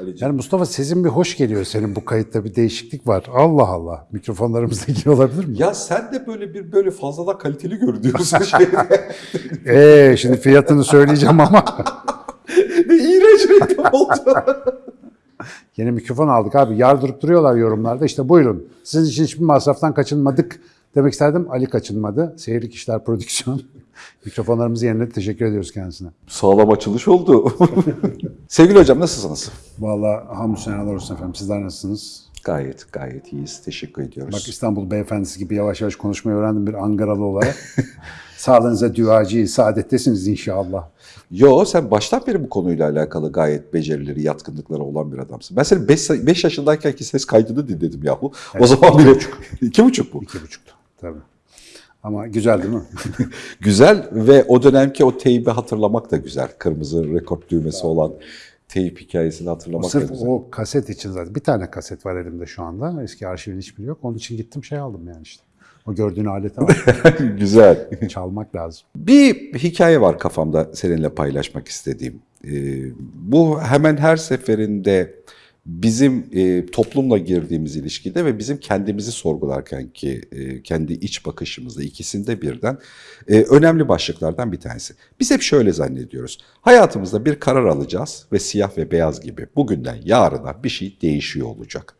Ali'ciğim. Yani Mustafa sesin bir hoş geliyor senin bu kayıtta bir değişiklik var. Allah Allah. Mikrofonlarımızda ilgili olabilir mi? Ya sen de böyle bir böyle fazladan kaliteli görünüyorsun şeyde. Eee şimdi fiyatını söyleyeceğim ama. ne iğrenç reklam oldu. Yeni mikrofon aldık abi. Yardırıp duruyorlar yorumlarda. İşte buyurun. Sizin için hiçbir masraftan kaçınmadık demek isterdim. Ali kaçınmadı. Seyirlik İşler Prodüksiyon. Mikrofonlarımızı yeniledi. Teşekkür ediyoruz kendisine. Sağlam açılış oldu. Sevgili hocam nasılsınız? Vallahi hamdü senalar olsun efendim. Sizler nasılsınız? Gayet gayet iyiyiz. Teşekkür ediyoruz. Bak İstanbul beyefendisi gibi yavaş yavaş konuşmayı öğrendim bir Ankaralı olarak. Sağlığınıza duacı, saadettesiniz inşallah. Yo sen baştan beri bu konuyla alakalı gayet becerileri, yatkınlıkları olan bir adamsın. Ben senin 5 yaşındayken ki ses kaydını dinledim yahu. o zaman bile iki buçuk bu. İki buçuktu tabii. Ama güzel değil mi? Güzel ve o dönemki o teybi hatırlamak da güzel. Kırmızı rekord düğmesi olan teyip hikayesini hatırlamak da Sırf güzel. o kaset için zaten. Bir tane kaset var elimde şu anda. Eski arşivin hiçbiri yok. Onun için gittim şey aldım yani işte. O gördüğün aleti var. güzel. Çalmak lazım. Bir hikaye var kafamda seninle paylaşmak istediğim. Ee, bu hemen her seferinde bizim e, toplumla girdiğimiz ilişkide ve bizim kendimizi sorgularken ki e, kendi iç bakışımızda ikisinde birden e, önemli başlıklardan bir tanesi. Biz hep şöyle zannediyoruz. Hayatımızda bir karar alacağız ve siyah ve beyaz gibi bugünden yarına bir şey değişiyor olacak.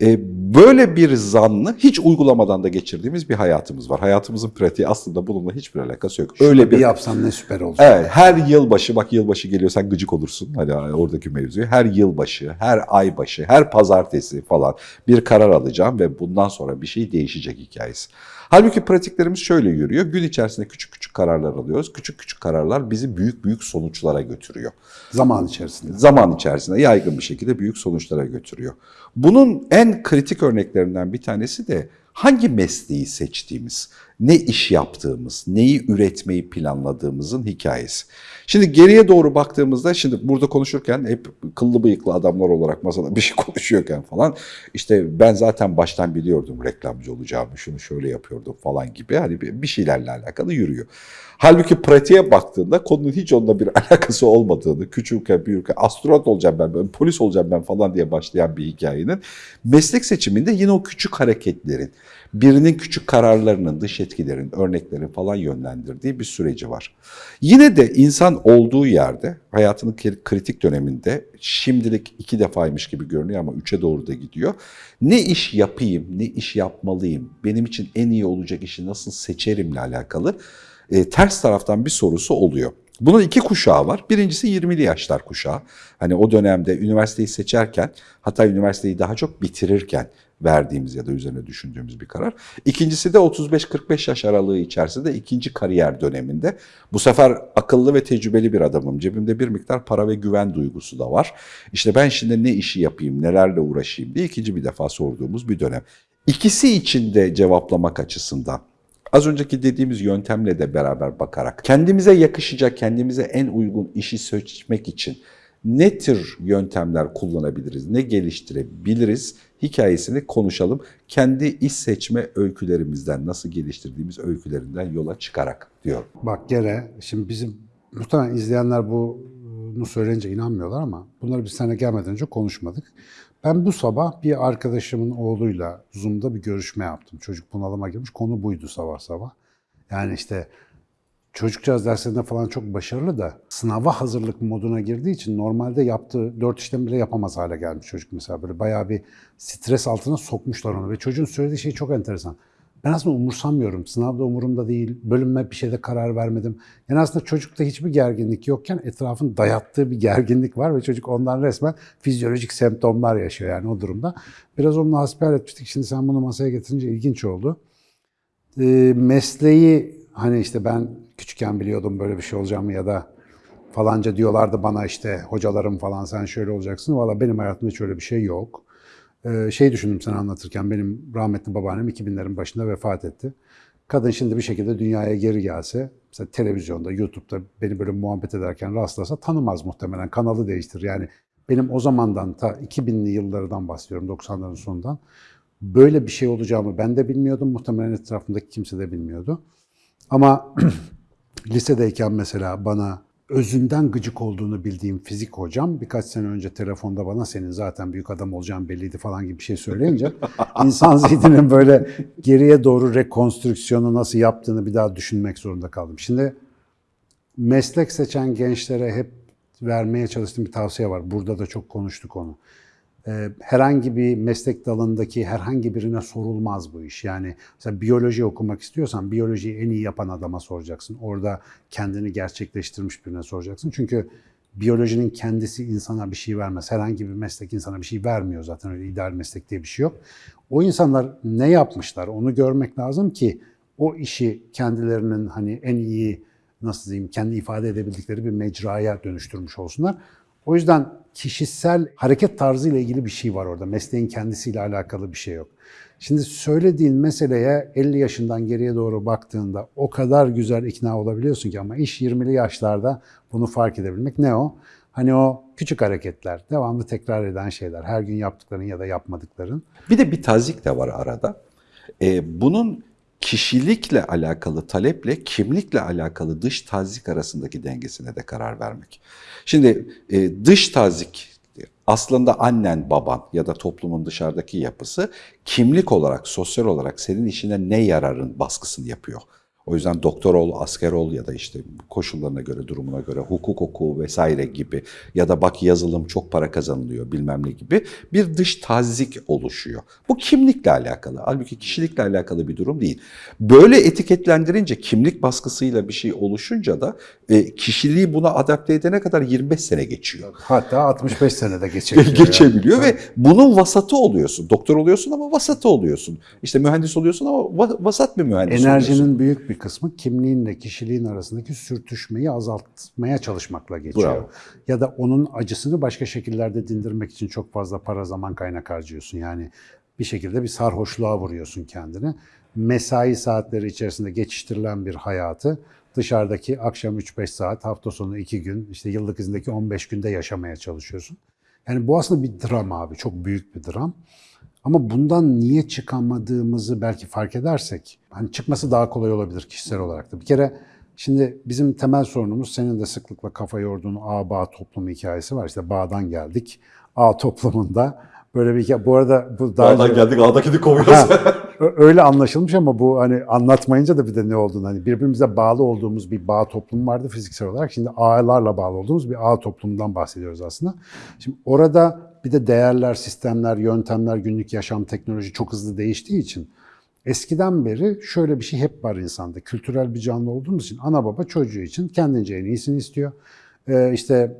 E, böyle bir zannı hiç uygulamadan da geçirdiğimiz bir hayatımız var. Hayatımızın pratiği aslında bununla hiçbir alakası yok. Öyle bir bir yapsam ne süper olacak. Evet, her yılbaşı, bak yılbaşı geliyor sen gıcık olursun. Hani oradaki mevzuyu. Her yılbaşı, her ay başı, her pazartesi falan bir karar alacağım ve bundan sonra bir şey değişecek hikayesi. Halbuki pratiklerimiz şöyle yürüyor. Gün içerisinde küçük küçük kararlar alıyoruz. Küçük küçük kararlar bizi büyük büyük sonuçlara götürüyor Zaman içerisinde. zaman içerisinde yaygın bir şekilde büyük sonuçlara götürüyor. Bunun en kritik örneklerinden bir tanesi de hangi mesleği seçtiğimiz, ne iş yaptığımız, neyi üretmeyi planladığımızın hikayesi. Şimdi geriye doğru baktığımızda şimdi burada konuşurken hep kıllı bıyıklı adamlar olarak masada bir şey konuşuyorken falan işte ben zaten baştan biliyordum reklamcı olacağımı, şunu şöyle yapıyordum falan gibi hani bir şeylerle alakalı yürüyor. Halbuki pratiğe baktığında konunun hiç onunla bir alakası olmadığını, küçükken büyürken astronot olacağım ben, ben polis olacağım ben falan diye başlayan bir hikayenin meslek seçiminde yine o küçük hareketlerin, birinin küçük kararlarının, dış etkilerin, örneklerin falan yönlendirdiği bir süreci var. Yine de insan olduğu yerde, hayatının kri- kritik döneminde, şimdilik iki defaymış gibi görünüyor ama üçe doğru da gidiyor. Ne iş yapayım, ne iş yapmalıyım, benim için en iyi olacak işi nasıl seçerimle alakalı e, ters taraftan bir sorusu oluyor. Bunun iki kuşağı var. Birincisi 20'li yaşlar kuşağı. Hani o dönemde üniversiteyi seçerken, hatta üniversiteyi daha çok bitirirken verdiğimiz ya da üzerine düşündüğümüz bir karar. İkincisi de 35-45 yaş aralığı içerisinde ikinci kariyer döneminde. Bu sefer akıllı ve tecrübeli bir adamım. Cebimde bir miktar para ve güven duygusu da var. İşte ben şimdi ne işi yapayım, nelerle uğraşayım diye ikinci bir defa sorduğumuz bir dönem. İkisi için de cevaplamak açısından Az önceki dediğimiz yöntemle de beraber bakarak kendimize yakışacak, kendimize en uygun işi seçmek için ne tür yöntemler kullanabiliriz, ne geliştirebiliriz hikayesini konuşalım. Kendi iş seçme öykülerimizden, nasıl geliştirdiğimiz öykülerinden yola çıkarak diyor. Bak gene şimdi bizim muhtemelen izleyenler bunu söyleyince inanmıyorlar ama bunları biz sana gelmeden önce konuşmadık. Ben bu sabah bir arkadaşımın oğluyla Zoom'da bir görüşme yaptım. Çocuk bunalıma girmiş. Konu buydu sabah sabah. Yani işte çocukcağız derslerinde falan çok başarılı da sınava hazırlık moduna girdiği için normalde yaptığı dört işlem bile yapamaz hale gelmiş çocuk mesela. Böyle bayağı bir stres altına sokmuşlar onu ve çocuğun söylediği şey çok enteresan. Ben aslında umursamıyorum. Sınavda umurumda değil. Bölünme bir şeyde karar vermedim. Yani aslında çocukta hiçbir gerginlik yokken etrafın dayattığı bir gerginlik var ve çocuk ondan resmen fizyolojik semptomlar yaşıyor yani o durumda. Biraz onunla hasbihal etmiştik. Şimdi sen bunu masaya getirince ilginç oldu. Ee, mesleği hani işte ben küçükken biliyordum böyle bir şey olacağımı ya da falanca diyorlardı bana işte hocalarım falan sen şöyle olacaksın. Valla benim hayatımda hiç öyle bir şey yok. Ee, şey düşündüm sana anlatırken benim rahmetli babaannem 2000'lerin başında vefat etti. Kadın şimdi bir şekilde dünyaya geri gelse, mesela televizyonda, YouTube'da beni böyle muhabbet ederken rastlasa tanımaz muhtemelen, kanalı değiştirir. Yani benim o zamandan ta 2000'li yıllardan bahsediyorum, 90'ların sonundan. Böyle bir şey olacağımı ben de bilmiyordum, muhtemelen etrafımdaki kimse de bilmiyordu. Ama lisedeyken mesela bana özünden gıcık olduğunu bildiğim fizik hocam birkaç sene önce telefonda bana senin zaten büyük adam olacağın belliydi falan gibi bir şey söyleyince insan zihninin böyle geriye doğru rekonstrüksiyonu nasıl yaptığını bir daha düşünmek zorunda kaldım. Şimdi meslek seçen gençlere hep vermeye çalıştığım bir tavsiye var. Burada da çok konuştuk onu. Ee, herhangi bir meslek dalındaki herhangi birine sorulmaz bu iş. Yani mesela biyoloji okumak istiyorsan biyolojiyi en iyi yapan adama soracaksın. Orada kendini gerçekleştirmiş birine soracaksın. Çünkü biyolojinin kendisi insana bir şey vermez. Herhangi bir meslek insana bir şey vermiyor zaten öyle ideal meslek diye bir şey yok. O insanlar ne yapmışlar onu görmek lazım ki o işi kendilerinin hani en iyi nasıl diyeyim kendi ifade edebildikleri bir mecraya dönüştürmüş olsunlar. O yüzden kişisel hareket tarzı ile ilgili bir şey var orada. Mesleğin kendisiyle alakalı bir şey yok. Şimdi söylediğin meseleye 50 yaşından geriye doğru baktığında o kadar güzel ikna olabiliyorsun ki ama iş 20'li yaşlarda bunu fark edebilmek ne o? Hani o küçük hareketler, devamlı tekrar eden şeyler, her gün yaptıkların ya da yapmadıkların. Bir de bir tazik de var arada. Ee, bunun kişilikle alakalı taleple kimlikle alakalı dış tazik arasındaki dengesine de karar vermek. Şimdi e, dış tazik aslında annen, baban ya da toplumun dışarıdaki yapısı kimlik olarak, sosyal olarak senin işine ne yararın baskısını yapıyor. O yüzden doktor ol, asker ol ya da işte koşullarına göre, durumuna göre hukuk oku vesaire gibi ya da bak yazılım çok para kazanılıyor bilmem ne gibi bir dış tazik oluşuyor. Bu kimlikle alakalı. Halbuki kişilikle alakalı bir durum değil. Böyle etiketlendirince kimlik baskısıyla bir şey oluşunca da e, kişiliği buna adapte edene kadar 25 sene geçiyor. Hatta 65 senede geçebiliyor. Geçebiliyor ve bunun vasatı oluyorsun. Doktor oluyorsun ama vasatı oluyorsun. İşte mühendis oluyorsun ama va- vasat bir mühendis Enerjinin oluyorsun. büyük bir kısmı kimliğinle kişiliğin arasındaki sürtüşmeyi azaltmaya çalışmakla geçiyor. Bravo. Ya da onun acısını başka şekillerde dindirmek için çok fazla para zaman kaynak harcıyorsun. Yani bir şekilde bir sarhoşluğa vuruyorsun kendini. Mesai saatleri içerisinde geçiştirilen bir hayatı dışarıdaki akşam 3-5 saat, hafta sonu 2 gün, işte yıllık izindeki 15 günde yaşamaya çalışıyorsun. Yani bu aslında bir dram abi, çok büyük bir dram. Ama bundan niye çıkamadığımızı belki fark edersek, hani çıkması daha kolay olabilir kişisel olarak da. Bir kere şimdi bizim temel sorunumuz senin de sıklıkla kafa yorduğun ağ bağ toplumu hikayesi var. İşte bağdan geldik. Ağ toplumunda böyle bir hikaye. Bu arada bu daha önce- geldik ağdakini kovuyoruz. Ha, ö- öyle anlaşılmış ama bu hani anlatmayınca da bir de ne olduğunu hani birbirimize bağlı olduğumuz bir bağ toplumu vardı fiziksel olarak. Şimdi ağlarla bağlı olduğumuz bir ağ toplumundan bahsediyoruz aslında. Şimdi orada bir de değerler, sistemler, yöntemler, günlük yaşam, teknoloji çok hızlı değiştiği için eskiden beri şöyle bir şey hep var insanda. Kültürel bir canlı olduğumuz için ana baba çocuğu için kendince en iyisini istiyor. Ee, işte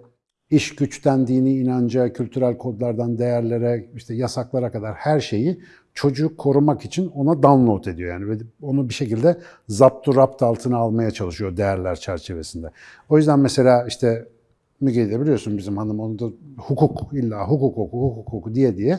iş güçten dini inanca, kültürel kodlardan değerlere, işte yasaklara kadar her şeyi çocuğu korumak için ona download ediyor yani ve onu bir şekilde zaptu rapt altına almaya çalışıyor değerler çerçevesinde. O yüzden mesela işte Müge'yi biliyorsun bizim hanım onu da hukuk illa hukuk oku hukuk oku diye diye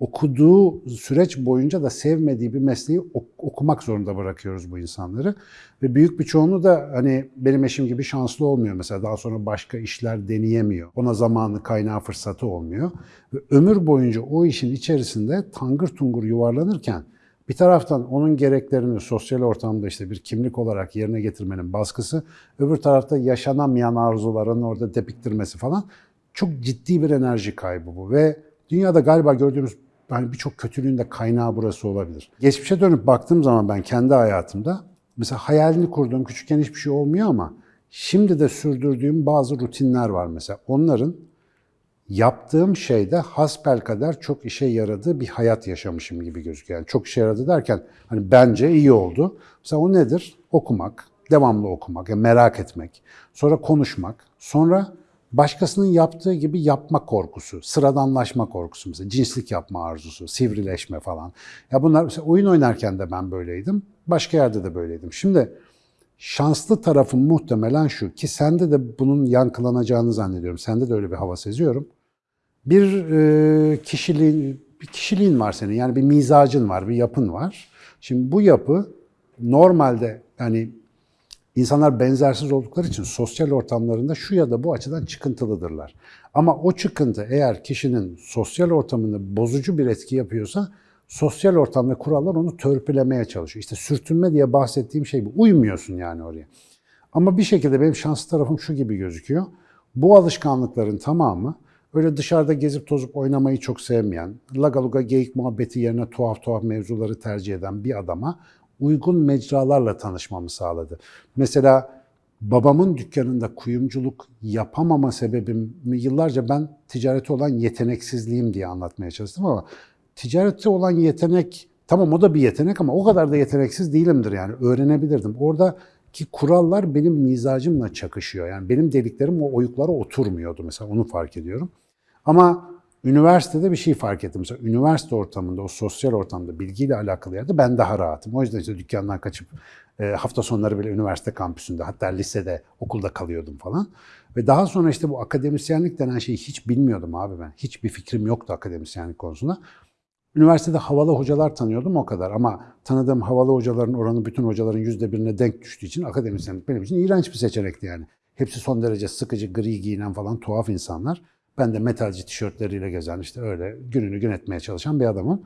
okuduğu süreç boyunca da sevmediği bir mesleği ok- okumak zorunda bırakıyoruz bu insanları. Ve büyük bir çoğunluğu da hani benim eşim gibi şanslı olmuyor mesela. Daha sonra başka işler deneyemiyor. Ona zamanı, kaynağı, fırsatı olmuyor. Ve ömür boyunca o işin içerisinde tangır tungur yuvarlanırken bir taraftan onun gereklerini sosyal ortamda işte bir kimlik olarak yerine getirmenin baskısı, öbür tarafta yaşanamayan arzuların orada depiktirmesi falan çok ciddi bir enerji kaybı bu ve dünyada galiba gördüğümüz hani birçok kötülüğün de kaynağı burası olabilir. Geçmişe dönüp baktığım zaman ben kendi hayatımda mesela hayalini kurduğum küçükken hiçbir şey olmuyor ama şimdi de sürdürdüğüm bazı rutinler var mesela. Onların yaptığım şeyde hasbelkader çok işe yaradığı bir hayat yaşamışım gibi gözüküyor. Yani çok işe yaradı derken hani bence iyi oldu. Mesela o nedir? Okumak, devamlı okumak, yani merak etmek, sonra konuşmak, sonra başkasının yaptığı gibi yapma korkusu, sıradanlaşma korkusu mesela cinslik yapma arzusu, sivrileşme falan. Ya bunlar mesela oyun oynarken de ben böyleydim, başka yerde de böyleydim. Şimdi şanslı tarafım muhtemelen şu ki sende de bunun yankılanacağını zannediyorum. Sende de öyle bir hava seziyorum. Bir e, kişiliğin, bir kişiliğin var senin. Yani bir mizacın var, bir yapın var. Şimdi bu yapı normalde yani insanlar benzersiz oldukları için sosyal ortamlarında şu ya da bu açıdan çıkıntılıdırlar. Ama o çıkıntı eğer kişinin sosyal ortamında bozucu bir etki yapıyorsa sosyal ortam ve kurallar onu törpülemeye çalışıyor. İşte sürtünme diye bahsettiğim şey bu. Uymuyorsun yani oraya. Ama bir şekilde benim şanslı tarafım şu gibi gözüküyor. Bu alışkanlıkların tamamı öyle dışarıda gezip tozup oynamayı çok sevmeyen, lagaluga geyik muhabbeti yerine tuhaf tuhaf mevzuları tercih eden bir adama uygun mecralarla tanışmamı sağladı. Mesela babamın dükkanında kuyumculuk yapamama sebebimi yıllarca ben ticarete olan yeteneksizliğim diye anlatmaya çalıştım ama ticarete olan yetenek tamam o da bir yetenek ama o kadar da yeteneksiz değilimdir yani öğrenebilirdim. Oradaki kurallar benim mizacımla çakışıyor. Yani benim dediklerim o oyuklara oturmuyordu mesela onu fark ediyorum. Ama üniversitede bir şey fark ettim. Mesela üniversite ortamında, o sosyal ortamda bilgiyle alakalı yerde ben daha rahatım. O yüzden işte dükkandan kaçıp e, hafta sonları bile üniversite kampüsünde, hatta lisede, okulda kalıyordum falan. Ve daha sonra işte bu akademisyenlik denen şeyi hiç bilmiyordum abi ben. Hiçbir fikrim yoktu akademisyenlik konusunda. Üniversitede havalı hocalar tanıyordum o kadar ama tanıdığım havalı hocaların oranı bütün hocaların yüzde birine denk düştüğü için akademisyenlik benim için iğrenç bir seçenekti yani. Hepsi son derece sıkıcı, gri giyinen falan tuhaf insanlar. Ben de metalci tişörtleriyle gezen işte öyle gününü gün etmeye çalışan bir adamım.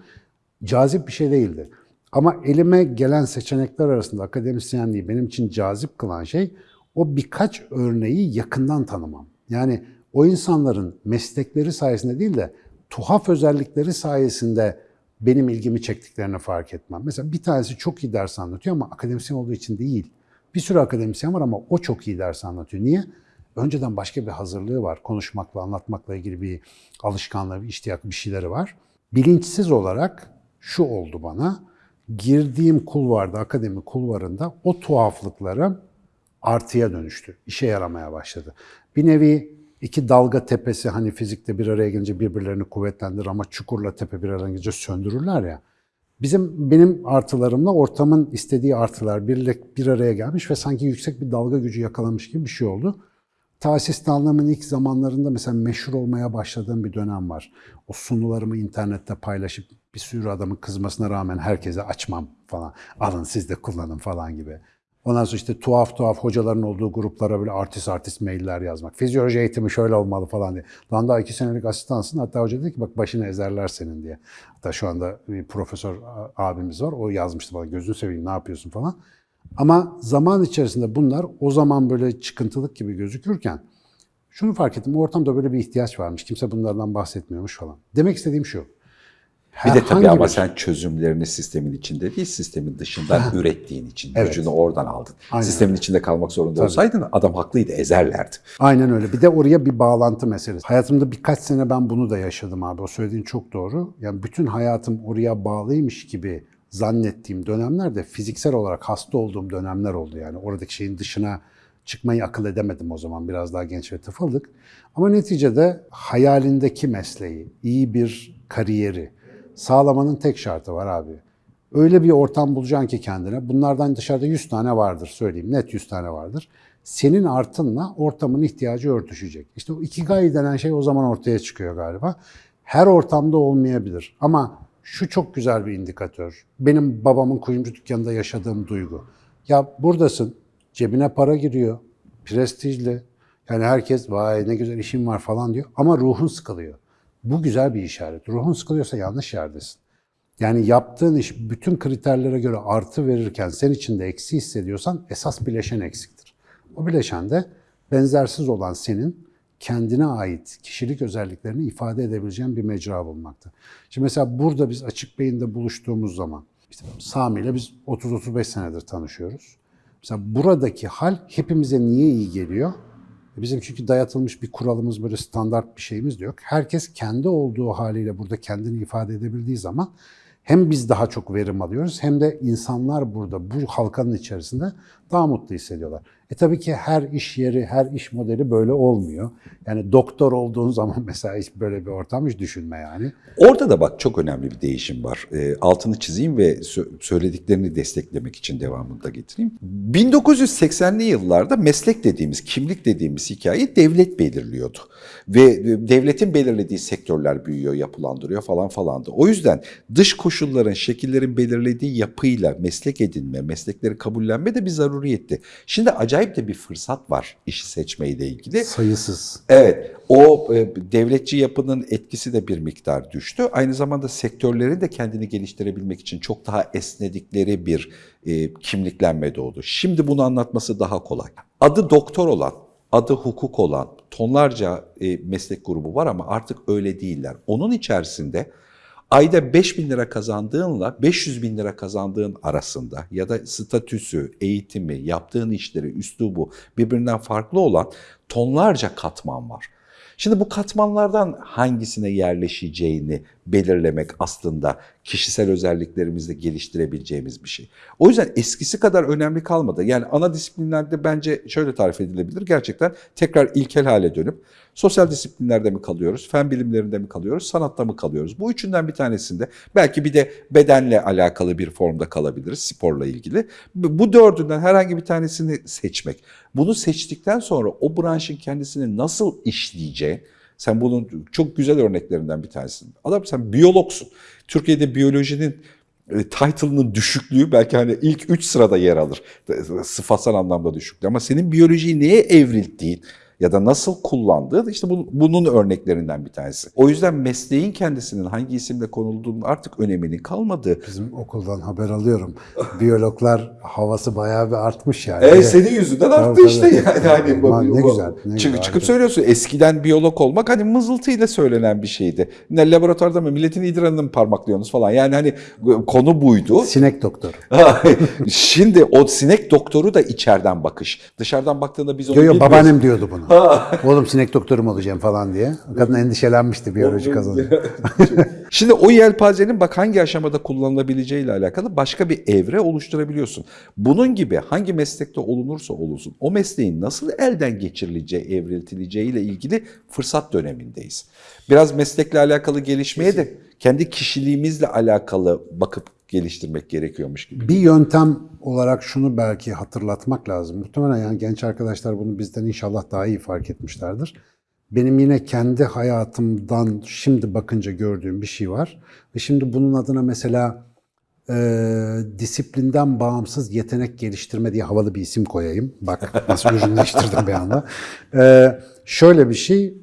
Cazip bir şey değildi. Ama elime gelen seçenekler arasında akademisyenliği benim için cazip kılan şey o birkaç örneği yakından tanımam. Yani o insanların meslekleri sayesinde değil de tuhaf özellikleri sayesinde benim ilgimi çektiklerini fark etmem. Mesela bir tanesi çok iyi ders anlatıyor ama akademisyen olduğu için değil. Bir sürü akademisyen var ama o çok iyi ders anlatıyor. Niye? Önceden başka bir hazırlığı var. Konuşmakla, anlatmakla ilgili bir alışkanlığı, bir iştiyak, bir şeyleri var. Bilinçsiz olarak şu oldu bana. Girdiğim kulvarda, akademi kulvarında o tuhaflıklarım artıya dönüştü. İşe yaramaya başladı. Bir nevi iki dalga tepesi hani fizikte bir araya gelince birbirlerini kuvvetlendirir ama çukurla tepe bir araya gelince söndürürler ya. Bizim benim artılarımla ortamın istediği artılar bir, bir araya gelmiş ve sanki yüksek bir dalga gücü yakalamış gibi bir şey oldu. Ta asistanlığımın ilk zamanlarında mesela meşhur olmaya başladığım bir dönem var. O sunularımı internette paylaşıp bir sürü adamın kızmasına rağmen herkese açmam falan. Alın siz de kullanın falan gibi. Ondan sonra işte tuhaf tuhaf hocaların olduğu gruplara böyle artist artist mailler yazmak. Fizyoloji eğitimi şöyle olmalı falan diye. Lan daha iki senelik asistansın. Hatta hoca dedi ki bak başını ezerler senin diye. Hatta şu anda bir profesör abimiz var. O yazmıştı bana gözünü seveyim ne yapıyorsun falan. Ama zaman içerisinde bunlar o zaman böyle çıkıntılık gibi gözükürken şunu fark ettim. Ortamda böyle bir ihtiyaç varmış. Kimse bunlardan bahsetmiyormuş falan. Demek istediğim şu. Bir de tabii ama bir- sen çözümlerini sistemin içinde değil, sistemin dışından ürettiğin için. Evet. Gücünü oradan aldın. Aynen Sistemin içinde kalmak zorunda olsaydın adam haklıydı, ezerlerdi. Aynen öyle. Bir de oraya bir bağlantı meselesi. Hayatımda birkaç sene ben bunu da yaşadım abi. O söylediğin çok doğru. Yani bütün hayatım oraya bağlıymış gibi zannettiğim dönemlerde fiziksel olarak hasta olduğum dönemler oldu. Yani oradaki şeyin dışına çıkmayı akıl edemedim o zaman. Biraz daha genç ve tıfıldık. Ama neticede hayalindeki mesleği, iyi bir kariyeri sağlamanın tek şartı var abi. Öyle bir ortam bulacaksın ki kendine. Bunlardan dışarıda 100 tane vardır söyleyeyim. Net 100 tane vardır. Senin artınla ortamın ihtiyacı örtüşecek. İşte o ikigai denen şey o zaman ortaya çıkıyor galiba. Her ortamda olmayabilir. Ama şu çok güzel bir indikatör. Benim babamın kuyumcu dükkanında yaşadığım duygu. Ya buradasın, cebine para giriyor, prestijli. Yani herkes vay ne güzel işim var falan diyor. Ama ruhun sıkılıyor. Bu güzel bir işaret. Ruhun sıkılıyorsa yanlış yerdesin. Yani yaptığın iş bütün kriterlere göre artı verirken sen içinde eksi hissediyorsan esas bileşen eksiktir. O bileşen de benzersiz olan senin kendine ait kişilik özelliklerini ifade edebileceğin bir mecra bulmaktır. Şimdi mesela burada biz Açık Beyin'de buluştuğumuz zaman, işte Sami ile biz 30-35 senedir tanışıyoruz. Mesela buradaki hal hepimize niye iyi geliyor? E Bizim çünkü dayatılmış bir kuralımız, böyle standart bir şeyimiz de yok. Herkes kendi olduğu haliyle burada kendini ifade edebildiği zaman hem biz daha çok verim alıyoruz hem de insanlar burada bu halkanın içerisinde daha mutlu hissediyorlar. E tabii ki her iş yeri, her iş modeli böyle olmuyor. Yani doktor olduğun zaman mesela hiç böyle bir ortam hiç düşünme yani. Orada da bak çok önemli bir değişim var. E, altını çizeyim ve sö- söylediklerini desteklemek için devamını da getireyim. 1980'li yıllarda meslek dediğimiz, kimlik dediğimiz hikayeyi devlet belirliyordu. Ve e, devletin belirlediği sektörler büyüyor, yapılandırıyor falan falandı. O yüzden dış koşulların, şekillerin belirlediği yapıyla meslek edinme, meslekleri kabullenme de bir zaruriyetti. Şimdi acayip de bir fırsat var işi seçmeyle ilgili. Sayısız. Evet, o e, devletçi yapının etkisi de bir miktar düştü. Aynı zamanda sektörlerin de kendini geliştirebilmek için çok daha esnedikleri bir e, kimliklenme doğdu. Şimdi bunu anlatması daha kolay. adı doktor olan, adı hukuk olan tonlarca e, meslek grubu var ama artık öyle değiller. Onun içerisinde ayda 5 bin lira kazandığınla 500 bin lira kazandığın arasında ya da statüsü, eğitimi, yaptığın işleri, üslubu birbirinden farklı olan tonlarca katman var. Şimdi bu katmanlardan hangisine yerleşeceğini belirlemek aslında kişisel özelliklerimizde geliştirebileceğimiz bir şey. O yüzden eskisi kadar önemli kalmadı. Yani ana disiplinlerde bence şöyle tarif edilebilir. Gerçekten tekrar ilkel hale dönüp sosyal disiplinlerde mi kalıyoruz, fen bilimlerinde mi kalıyoruz, sanatta mı kalıyoruz? Bu üçünden bir tanesinde belki bir de bedenle alakalı bir formda kalabiliriz, sporla ilgili. Bu dördünden herhangi bir tanesini seçmek. Bunu seçtikten sonra o branşın kendisini nasıl işleyeceği, sen bunun çok güzel örneklerinden bir tanesin. Adam sen biyologsun. Türkiye'de biyolojinin e, title'ının düşüklüğü belki hani ilk 3 sırada yer alır. Sıfatsal anlamda düşüklüğü. Ama senin biyolojiyi neye evrilttiğin ya da nasıl kullandığı işte bu- bunun örneklerinden bir tanesi. O yüzden mesleğin kendisinin hangi isimle konulduğunun artık öneminin kalmadığı. Bizim okuldan haber alıyorum. Biyologlar havası bayağı bir artmış yani. E, senin yüzünden arttı Tabii, işte tabii. yani. Bu- Aman ne güzel, ne çık- güzel, çıkıp harika. söylüyorsun eskiden biyolog olmak hani mızıltıyla söylenen bir şeydi. Ne laboratuvarda mı milletin idrarını mı parmaklıyorsunuz falan. Yani hani konu buydu. Sinek doktoru. Şimdi o sinek doktoru da içeriden bakış. Dışarıdan baktığında biz onu Yo yo bilmiyoruz. babaannem diyordu bunu. Oğlum sinek doktoru mu olacağım falan diye. Kadın endişelenmişti biyoloji kazanınca. Şimdi o yelpazenin bak hangi aşamada kullanılabileceği ile alakalı başka bir evre oluşturabiliyorsun. Bunun gibi hangi meslekte olunursa olunsun o mesleğin nasıl elden geçirileceği, evriltileceği ile ilgili fırsat dönemindeyiz. Biraz meslekle alakalı gelişmeye de kendi kişiliğimizle alakalı bakıp geliştirmek gerekiyormuş gibi. Bir yöntem olarak şunu belki hatırlatmak lazım. Muhtemelen yani genç arkadaşlar bunu bizden inşallah daha iyi fark etmişlerdir. Benim yine kendi hayatımdan şimdi bakınca gördüğüm bir şey var. Ve şimdi bunun adına mesela e, disiplinden bağımsız yetenek geliştirme diye havalı bir isim koyayım. Bak nasıl ürünleştirdim bir anda. E, şöyle bir şey,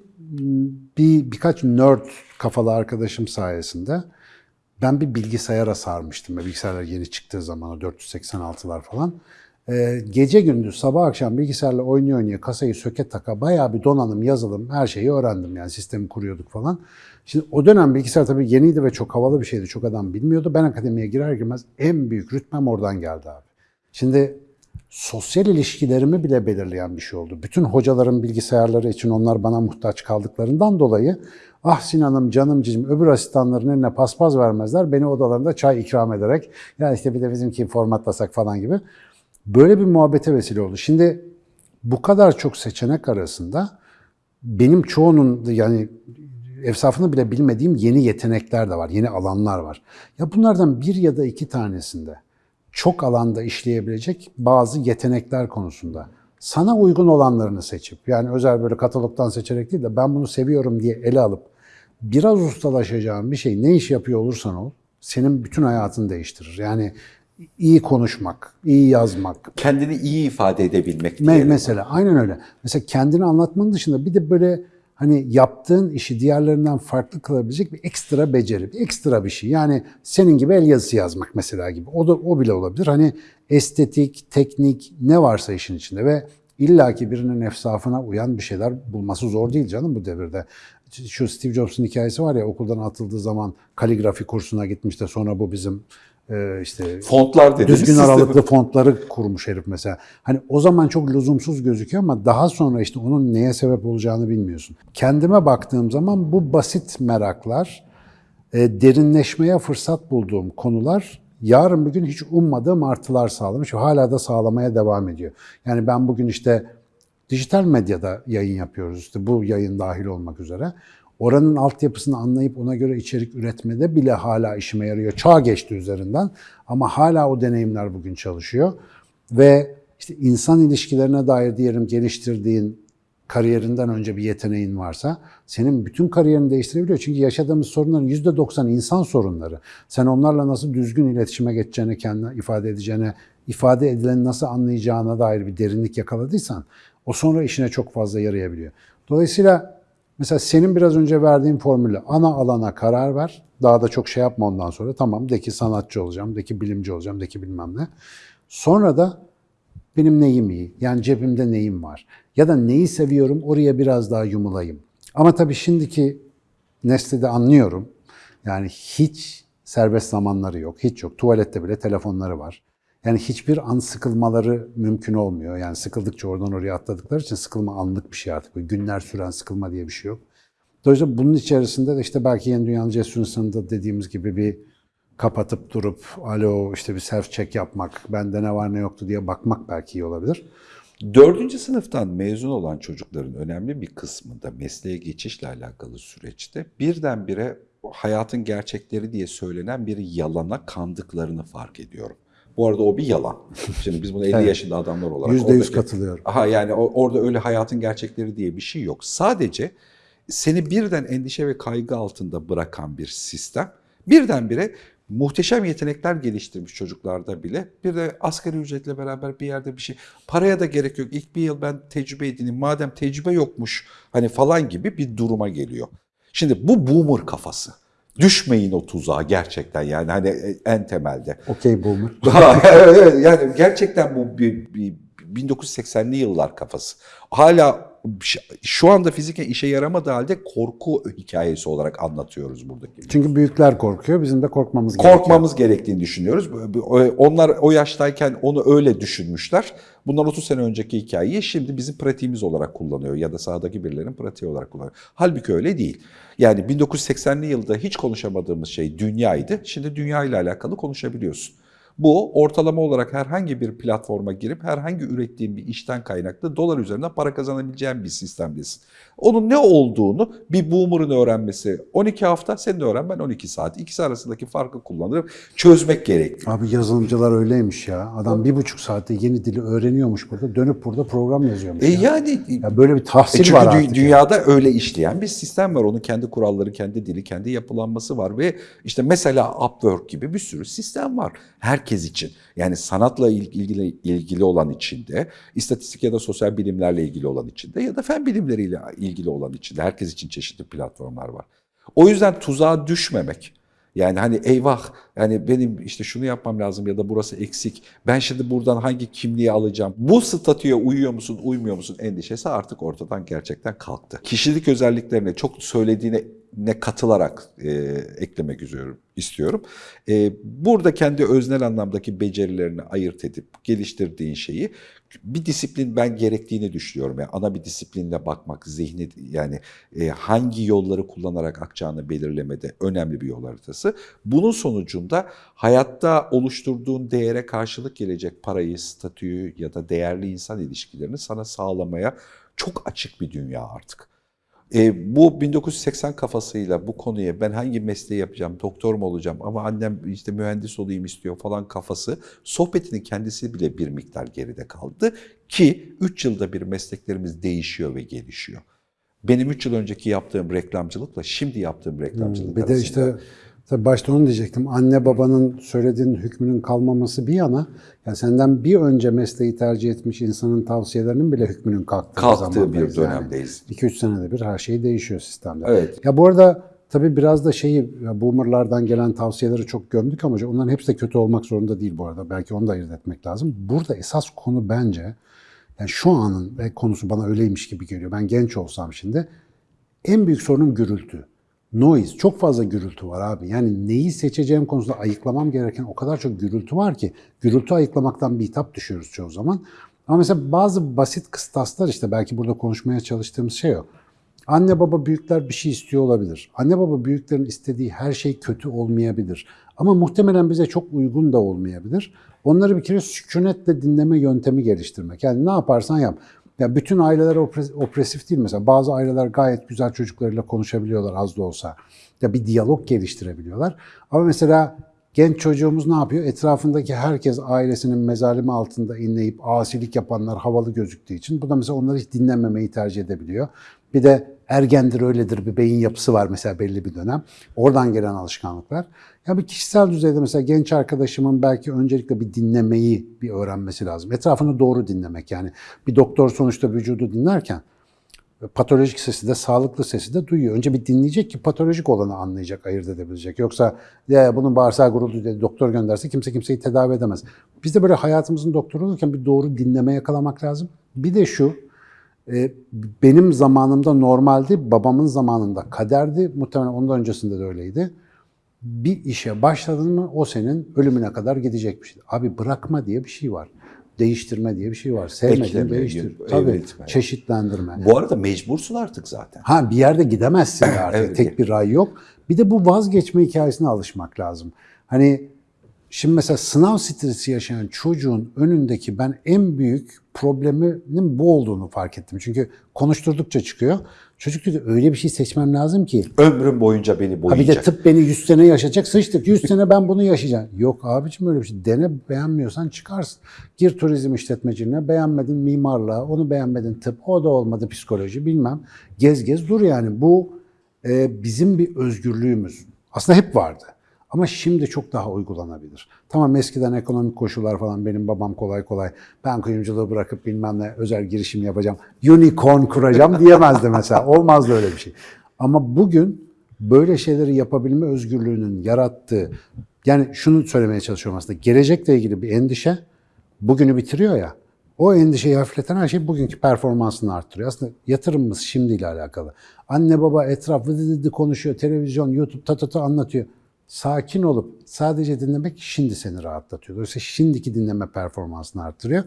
bir birkaç nerd kafalı arkadaşım sayesinde ben bir bilgisayara sarmıştım. Bilgisayarlar yeni çıktığı zaman o 486'lar falan. Ee, gece gündüz sabah akşam bilgisayarla oynuyor oynaya kasayı söke taka bayağı bir donanım, yazılım her şeyi öğrendim yani sistemi kuruyorduk falan. Şimdi o dönem bilgisayar tabii yeniydi ve çok havalı bir şeydi. Çok adam bilmiyordu. Ben akademiye girer girmez en büyük rütbem oradan geldi abi. Şimdi sosyal ilişkilerimi bile belirleyen bir şey oldu. Bütün hocaların bilgisayarları için onlar bana muhtaç kaldıklarından dolayı ah Sinan'ım, canım cicim öbür asistanların eline paspas vermezler. Beni odalarında çay ikram ederek ya işte bir de bizimki formatlasak falan gibi. Böyle bir muhabbete vesile oldu. Şimdi bu kadar çok seçenek arasında benim çoğunun yani efsafını bile bilmediğim yeni yetenekler de var, yeni alanlar var. Ya bunlardan bir ya da iki tanesinde çok alanda işleyebilecek bazı yetenekler konusunda sana uygun olanlarını seçip yani özel böyle katalogdan seçerek değil de ben bunu seviyorum diye ele alıp biraz ustalaşacağın bir şey ne iş yapıyor olursan ol senin bütün hayatını değiştirir. Yani iyi konuşmak, iyi yazmak, Kendini iyi ifade edebilmek Me- mesela aynen öyle. Mesela kendini anlatmanın dışında bir de böyle hani yaptığın işi diğerlerinden farklı kılabilecek bir ekstra beceri, bir ekstra bir şey. Yani senin gibi el yazısı yazmak mesela gibi. O da o bile olabilir. Hani estetik, teknik ne varsa işin içinde ve illaki birinin efsafına uyan bir şeyler bulması zor değil canım bu devirde. Şu Steve Jobs'un hikayesi var ya okuldan atıldığı zaman kaligrafi kursuna gitmiş de sonra bu bizim işte Fontlar dediğimiz düzgün aralıklı fontları kurmuş herif mesela. Hani o zaman çok lüzumsuz gözüküyor ama daha sonra işte onun neye sebep olacağını bilmiyorsun. Kendime baktığım zaman bu basit meraklar, e, derinleşmeye fırsat bulduğum konular yarın bir gün hiç ummadığım artılar sağlamış ve hala da sağlamaya devam ediyor. Yani ben bugün işte dijital medyada yayın yapıyoruz işte bu yayın dahil olmak üzere. Oranın altyapısını anlayıp ona göre içerik üretmede bile hala işime yarıyor. Çağ geçti üzerinden ama hala o deneyimler bugün çalışıyor. Ve işte insan ilişkilerine dair diyelim geliştirdiğin kariyerinden önce bir yeteneğin varsa senin bütün kariyerini değiştirebiliyor. Çünkü yaşadığımız sorunların %90 insan sorunları. Sen onlarla nasıl düzgün iletişime geçeceğine, kendine ifade edeceğine, ifade edileni nasıl anlayacağına dair bir derinlik yakaladıysan o sonra işine çok fazla yarayabiliyor. Dolayısıyla mesela senin biraz önce verdiğin formülle ana alana karar ver. Daha da çok şey yapma ondan sonra. Tamam de ki sanatçı olacağım, de ki bilimci olacağım, de ki bilmem ne. Sonra da benim neyim iyi? Yani cebimde neyim var? Ya da neyi seviyorum oraya biraz daha yumulayım. Ama tabii şimdiki nesli de anlıyorum. Yani hiç serbest zamanları yok, hiç yok. Tuvalette bile telefonları var. Yani hiçbir an sıkılmaları mümkün olmuyor. Yani sıkıldıkça oradan oraya atladıkları için sıkılma anlık bir şey artık. Böyle günler süren sıkılma diye bir şey yok. Dolayısıyla bunun içerisinde de işte belki yeni dünyanın cesur insanında dediğimiz gibi bir kapatıp durup alo işte bir self check yapmak, bende ne var ne yoktu diye bakmak belki iyi olabilir. Dördüncü sınıftan mezun olan çocukların önemli bir kısmında mesleğe geçişle alakalı süreçte birdenbire hayatın gerçekleri diye söylenen bir yalana kandıklarını fark ediyorum. Bu arada o bir yalan. Şimdi biz bunu 50 Evet. yaşında adamlar olarak... Yüzde yüz oradaki- katılıyorum. Aha yani orada öyle hayatın gerçekleri diye bir şey yok. Sadece seni birden endişe ve kaygı altında bırakan bir sistem. Birdenbire muhteşem yetenekler geliştirmiş çocuklarda bile bir de asgari ücretle beraber bir yerde bir şey paraya da gerek yok. İlk bir yıl ben tecrübe edineyim madem tecrübe yokmuş hani falan gibi bir duruma geliyor. Şimdi bu boomer kafası. Düşmeyin o tuzağa gerçekten yani hani en temelde. Okey boomer. Evet yani gerçekten bu bir, bir 1980'li yıllar kafası. Hala şu anda fiziken işe yaramadığı halde korku hikayesi olarak anlatıyoruz buradaki. Çünkü büyükler korkuyor, bizim de korkmamız gerekiyor. Korkmamız gerektiğini düşünüyoruz. Onlar o yaştayken onu öyle düşünmüşler. Bundan 30 sene önceki hikayeyi şimdi bizim pratiğimiz olarak kullanıyor ya da sahadaki birilerinin pratiği olarak kullanıyor. Halbuki öyle değil. Yani 1980'li yılda hiç konuşamadığımız şey dünyaydı. Şimdi dünya ile alakalı konuşabiliyorsun. Bu ortalama olarak herhangi bir platforma girip herhangi ürettiğin bir işten kaynaklı dolar üzerinden para kazanabileceğin bir sistemdesin. Onun ne olduğunu bir boomer'ın öğrenmesi 12 hafta, sen de öğren ben 12 saat. İkisi arasındaki farkı kullanıp çözmek gerekiyor. Abi yazılımcılar öyleymiş ya. Adam bir buçuk saatte yeni dili öğreniyormuş burada. Dönüp burada program yazıyormuş E ya. yani Ya böyle bir E tahsil çünkü var artık. ya. dünyada öyle işleyen bir sistem var. Onun kendi kuralları, kendi dili, kendi yapılanması var ve işte mesela Upwork gibi bir sürü sistem var herkes için. Yani sanatla il- ilgili ilgili olan içinde, istatistik ya da sosyal bilimlerle ilgili olan içinde ya da fen bilimleriyle ilgili olan içinde herkes için çeşitli platformlar var. O yüzden tuzağa düşmemek. Yani hani eyvah yani benim işte şunu yapmam lazım ya da burası eksik. Ben şimdi buradan hangi kimliği alacağım? Bu statüye uyuyor musun, uymuyor musun endişesi artık ortadan gerçekten kalktı. Kişilik özelliklerine çok söylediğine ne katılarak e, eklemek üzere istiyorum. E, burada kendi öznel anlamdaki becerilerini ayırt edip geliştirdiğin şeyi bir disiplin ben gerektiğini düşünüyorum. Yani ana bir disiplinle bakmak, zihni yani e, hangi yolları kullanarak akacağını belirlemede önemli bir yol haritası. Bunun sonucunda hayatta oluşturduğun değere karşılık gelecek parayı, statüyü ya da değerli insan ilişkilerini sana sağlamaya çok açık bir dünya artık. E, bu 1980 kafasıyla bu konuya ben hangi mesleği yapacağım, doktor mu olacağım ama annem işte mühendis olayım istiyor falan kafası sohbetinin kendisi bile bir miktar geride kaldı ki 3 yılda bir mesleklerimiz değişiyor ve gelişiyor. Benim 3 yıl önceki yaptığım reklamcılıkla şimdi yaptığım reklamcılık Hmm, Bir de arasında işte tabii başta onu diyecektim. Anne babanın söylediğinin hükmünün kalmaması bir yana, yani senden bir önce mesleği tercih etmiş insanın tavsiyelerinin bile hükmünün kalktığı, kalktığı bir zamandayız yani. dönemdeyiz. 2-3 senede bir her şey değişiyor sistemde. Evet. Ya bu arada tabii biraz da şeyi boomerlardan gelen tavsiyeleri çok gömdük ama onların hepsi de kötü olmak zorunda değil bu arada. Belki onu da ayırt etmek lazım. Burada esas konu bence yani şu anın konusu bana öyleymiş gibi geliyor. Ben genç olsam şimdi en büyük sorunum gürültü. Noise. Çok fazla gürültü var abi. Yani neyi seçeceğim konusunda ayıklamam gereken o kadar çok gürültü var ki gürültü ayıklamaktan bir hitap düşüyoruz çoğu zaman. Ama mesela bazı basit kıstaslar işte belki burada konuşmaya çalıştığımız şey o. Anne baba büyükler bir şey istiyor olabilir. Anne baba büyüklerin istediği her şey kötü olmayabilir. Ama muhtemelen bize çok uygun da olmayabilir. Onları bir kere sükunetle dinleme yöntemi geliştirmek. Yani ne yaparsan yap. Ya bütün aileler opres- opresif değil mesela. Bazı aileler gayet güzel çocuklarıyla konuşabiliyorlar az da olsa. Ya bir diyalog geliştirebiliyorlar. Ama mesela genç çocuğumuz ne yapıyor? Etrafındaki herkes ailesinin mezalimi altında inleyip asilik yapanlar havalı gözüktüğü için bu da mesela onları hiç dinlememeyi tercih edebiliyor. Bir de ergendir öyledir bir beyin yapısı var mesela belli bir dönem. Oradan gelen alışkanlıklar. Ya bir kişisel düzeyde mesela genç arkadaşımın belki öncelikle bir dinlemeyi bir öğrenmesi lazım. Etrafını doğru dinlemek yani. Bir doktor sonuçta vücudu dinlerken patolojik sesi de sağlıklı sesi de duyuyor. Önce bir dinleyecek ki patolojik olanı anlayacak, ayırt edebilecek. Yoksa ya bunun bağırsağı guruldu diye doktor gönderse kimse kimseyi tedavi edemez. Biz de böyle hayatımızın doktoru olurken bir doğru dinleme yakalamak lazım. Bir de şu, benim zamanımda normaldi, babamın zamanında kaderdi. Muhtemelen ondan öncesinde de öyleydi. Bir işe başladın mı o senin ölümüne kadar gidecek bir şey. Abi bırakma diye bir şey var. Değiştirme diye bir şey var. Sevmediğini değiştir. evet, Tabii evet. çeşitlendirme. Bu arada mecbursun artık zaten. Ha bir yerde gidemezsin de artık. Evet. Tek bir ray yok. Bir de bu vazgeçme hikayesine alışmak lazım. Hani şimdi mesela sınav stresi yaşayan çocuğun önündeki ben en büyük probleminin bu olduğunu fark ettim. Çünkü konuşturdukça çıkıyor. Çocuk diyor öyle bir şey seçmem lazım ki. Ömrüm boyunca beni Ha bir boyayacak. de tıp beni 100 sene yaşatacak. Sıçtık 100 sene ben bunu yaşayacağım. Yok abicim öyle bir şey. Dene beğenmiyorsan çıkarsın. Gir turizm işletmeciliğine beğenmedin mimarlığa, onu beğenmedin tıp, o da olmadı psikoloji bilmem. Gez gez dur yani. Bu e, bizim bir özgürlüğümüz. Aslında hep vardı. Ama şimdi çok daha uygulanabilir. Tamam eskiden ekonomik koşullar falan benim babam kolay kolay ben kuyumculuğu bırakıp bilmem ne özel girişim yapacağım, unicorn kuracağım diyemezdi mesela. Olmazdı öyle bir şey. Ama bugün böyle şeyleri yapabilme özgürlüğünün yarattığı, yani şunu söylemeye çalışıyorum aslında, gelecekle ilgili bir endişe bugünü bitiriyor ya, o endişeyi hafifleten her şey bugünkü performansını arttırıyor. Aslında yatırımımız şimdiyle alakalı. Anne baba etraf vıdı vıdı konuşuyor, televizyon, YouTube ta ta ta anlatıyor. Sakin olup sadece dinlemek şimdi seni rahatlatıyor. Dolayısıyla şimdiki dinleme performansını arttırıyor.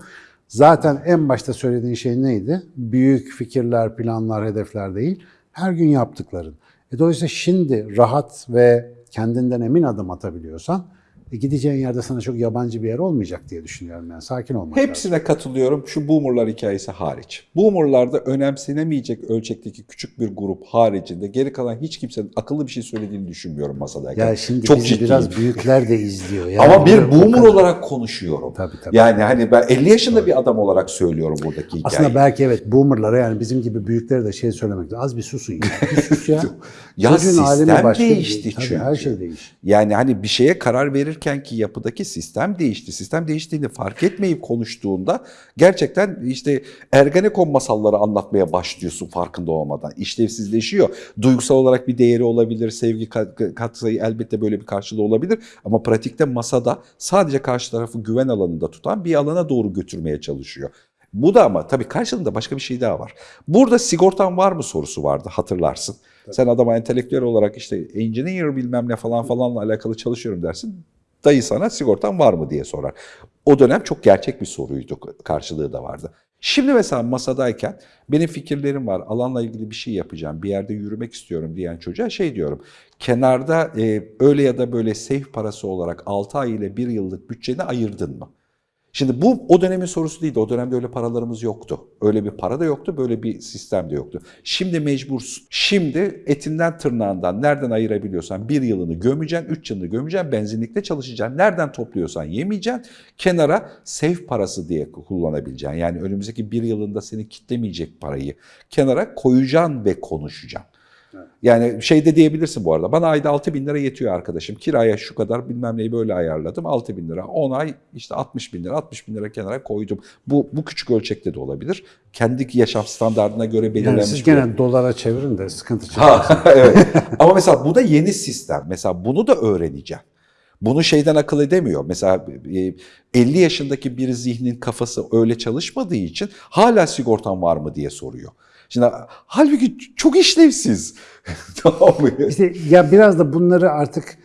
Zaten en başta söylediğin şey neydi? Büyük fikirler, planlar, hedefler değil. Her gün yaptıkların. E dolayısıyla şimdi rahat ve kendinden emin adım atabiliyorsan e gideceğin yerde sana çok yabancı bir yer olmayacak diye düşünüyorum. Yani sakin olmak lazım. Hepsine katılıyorum. Şu boomerlar hikayesi hariç. Boomerlarda önemsenemeyecek ölçekteki küçük bir grup haricinde geri kalan hiç kimsenin akıllı bir şey söylediğini düşünmüyorum masadayken. Ya şimdi Çok bizi ciddiyim. biraz büyükler de izliyor. Yani Ama bir boomer kadar- olarak konuşuyorum. Tabii, tabii. Yani hani ben 50 yaşında bir adam olarak söylüyorum buradaki hikayeyi. Aslında belki evet boomerlara yani bizim gibi büyüklere de şey söylemek lazım. Az bir susun ya. Bir sus ya. Ya Çocuğun sistem bir- değişti Tabii, çünkü. Her şey değişti. Yani hani bir şeye karar verirken ki yapıdaki sistem değişti. Sistem değiştiğini fark etmeyip konuştuğunda gerçekten işte Ergenekon masalları anlatmaya başlıyorsun farkında olmadan. İşlevsizleşiyor. Duygusal olarak bir değeri olabilir, sevgi kat- katsayı elbette böyle bir karşılığı olabilir. Ama pratikte masada sadece karşı tarafı güven alanında tutan bir alana doğru götürmeye çalışıyor. Bu da ama tabii karşılığında başka bir şey daha var. Burada sigortan var mı sorusu vardı hatırlarsın. Sen adama entelektüel olarak işte engineer bilmem ne falan falanla alakalı çalışıyorum dersin. Dayı sana sigortan var mı diye sorar. O dönem çok gerçek bir soruydu. Karşılığı da vardı. Şimdi mesela masadayken benim fikirlerim var. Alanla ilgili bir şey yapacağım. Bir yerde yürümek istiyorum diyen çocuğa şey diyorum. Kenarda e, öyle ya da böyle safe parası olarak 6 ay ile 1 yıllık bütçeni ayırdın mı? Şimdi bu o dönemin sorusu değildi. O dönemde öyle paralarımız yoktu. Öyle bir para da yoktu, böyle bir sistem de yoktu. Şimdi mecbursun. Şimdi etinden tırnağından nereden ayırabiliyorsan bir yılını gömeceksin, üç yılını gömeceksin, benzinlikte çalışacaksın. Nereden topluyorsan yemeyeceksin. Kenara safe parası diye kullanabileceksin. Yani önümüzdeki bir yılında seni kitlemeyecek parayı kenara koyacaksın ve konuşacaksın. Yani şey de diyebilirsin bu arada. Bana ayda 6 bin lira yetiyor arkadaşım. Kiraya şu kadar bilmem neyi böyle ayarladım. 6 bin lira. 10 ay işte 60 bin lira. 60 bin lira kenara koydum. Bu, bu küçük ölçekte de olabilir. Kendi yaşam standartına göre Yani belirlenmiş. siz bir- gene dolara çevirin de sıkıntı. Ha, evet. Ama mesela bu da yeni sistem. Mesela bunu da öğreneceğim. Bunu şeyden akıl edemiyor. Mesela e, 50 yaşındaki bir zihnin kafası öyle çalışmadığı için hala sigortan var mı diye soruyor. Şimdi halbuki çok işlevsiz. tamam mı? İşte ya biraz da bunları artık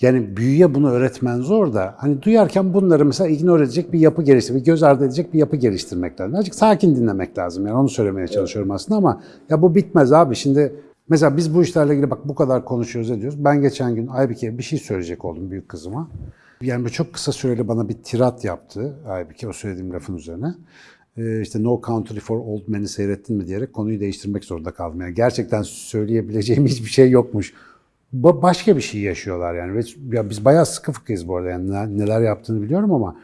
yani büyüye bunu öğretmen zor da hani duyarken bunları mesela ignore edecek bir yapı geliştirmek, göz ardı edecek bir yapı geliştirmek lazım. Azıcık sakin dinlemek lazım yani onu söylemeye çalışıyorum aslında ama ya bu bitmez abi şimdi mesela biz bu işlerle ilgili bak bu kadar konuşuyoruz ediyoruz. Ben geçen gün Aybike bir şey söyleyecek oldum büyük kızıma. Yani çok kısa süreli bana bir tirat yaptı Aybike o söylediğim lafın üzerine. Ee, işte No Country for Old Men'i seyrettin mi diyerek konuyu değiştirmek zorunda kaldım. Yani gerçekten söyleyebileceğim hiçbir şey yokmuş. Ba- başka bir şey yaşıyorlar yani. Ya biz bayağı sıkı fıkıyız bu arada yani ne- neler yaptığını biliyorum ama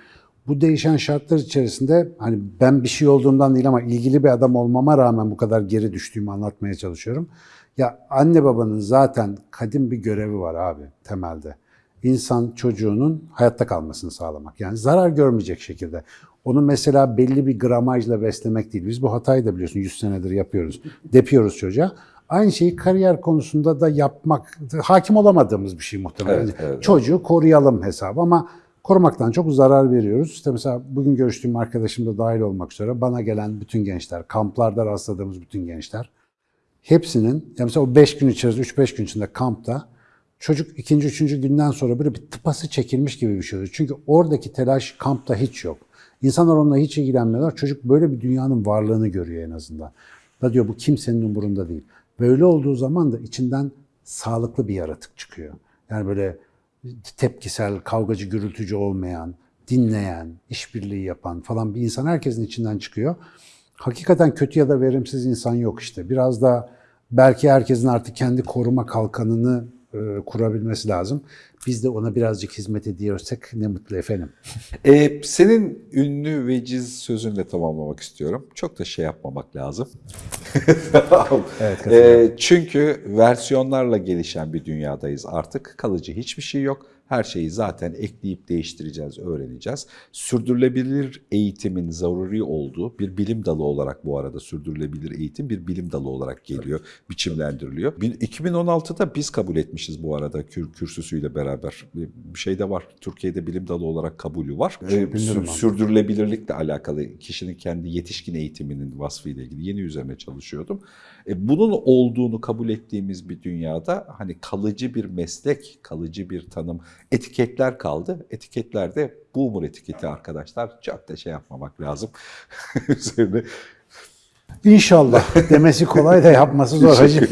bu değişen şartlar içerisinde hani ben bir şey olduğumdan değil ama ilgili bir adam olmama rağmen bu kadar geri düştüğümü anlatmaya çalışıyorum. Ya anne babanın zaten kadim bir görevi var abi temelde. İnsan çocuğunun hayatta kalmasını sağlamak. Yani zarar görmeyecek şekilde. Onu mesela belli bir gramajla beslemek değil. Biz bu hatayı da biliyorsun 100 senedir yapıyoruz. Depiyoruz çocuğa. Aynı şeyi kariyer konusunda da yapmak, hakim olamadığımız bir şey muhtemelen. Evet, evet. Çocuğu koruyalım hesabı ama korumaktan çok zarar veriyoruz. İşte mesela bugün görüştüğüm arkadaşım da dahil olmak üzere bana gelen bütün gençler, kamplarda rastladığımız bütün gençler hepsinin, yani mesela o 5 gün içerisinde, 3-5 gün içinde kampta çocuk ikinci, üçüncü günden sonra böyle bir tıpası çekilmiş gibi bir şey oluyor. Çünkü oradaki telaş kampta hiç yok. İnsanlar onunla hiç ilgilenmiyorlar. Çocuk böyle bir dünyanın varlığını görüyor en azından. Da diyor bu kimsenin umurunda değil. Böyle olduğu zaman da içinden sağlıklı bir yaratık çıkıyor. Yani böyle tepkisel, kavgacı, gürültücü olmayan, dinleyen, işbirliği yapan falan bir insan herkesin içinden çıkıyor. Hakikaten kötü ya da verimsiz insan yok işte. Biraz da belki herkesin artık kendi koruma kalkanını e, kurabilmesi lazım. Biz de ona birazcık hizmet ediyorsak ne mutlu efendim. Ee, senin ünlü veciz sözünle tamamlamak istiyorum. Çok da şey yapmamak lazım. Evet, Ee, çünkü versiyonlarla gelişen bir dünyadayız artık. Kalıcı hiçbir şey yok. Her şeyi zaten ekleyip değiştireceğiz, öğreneceğiz. Sürdürülebilir eğitimin zaruri olduğu bir bilim dalı olarak bu arada sürdürülebilir eğitim bir bilim dalı olarak geliyor, biçimlendiriliyor. Bin- 2016'da biz kabul etmişiz bu arada kür, kürsüsüyle beraber. Bir şey de var. Türkiye'de bilim dalı olarak kabulü var. Ee, sürdürülebilirlikle alakalı kişinin kendi yetişkin eğitiminin vasfıyla ilgili yeni üzerine çalışıyordum. E, bunun olduğunu kabul ettiğimiz bir dünyada hani kalıcı bir meslek, kalıcı bir tanım, etiketler kaldı. Etiketlerde boomer etiketi arkadaşlar çok da şey yapmamak lazım. Üzerine İnşallah demesi kolay da yapması zor hacı.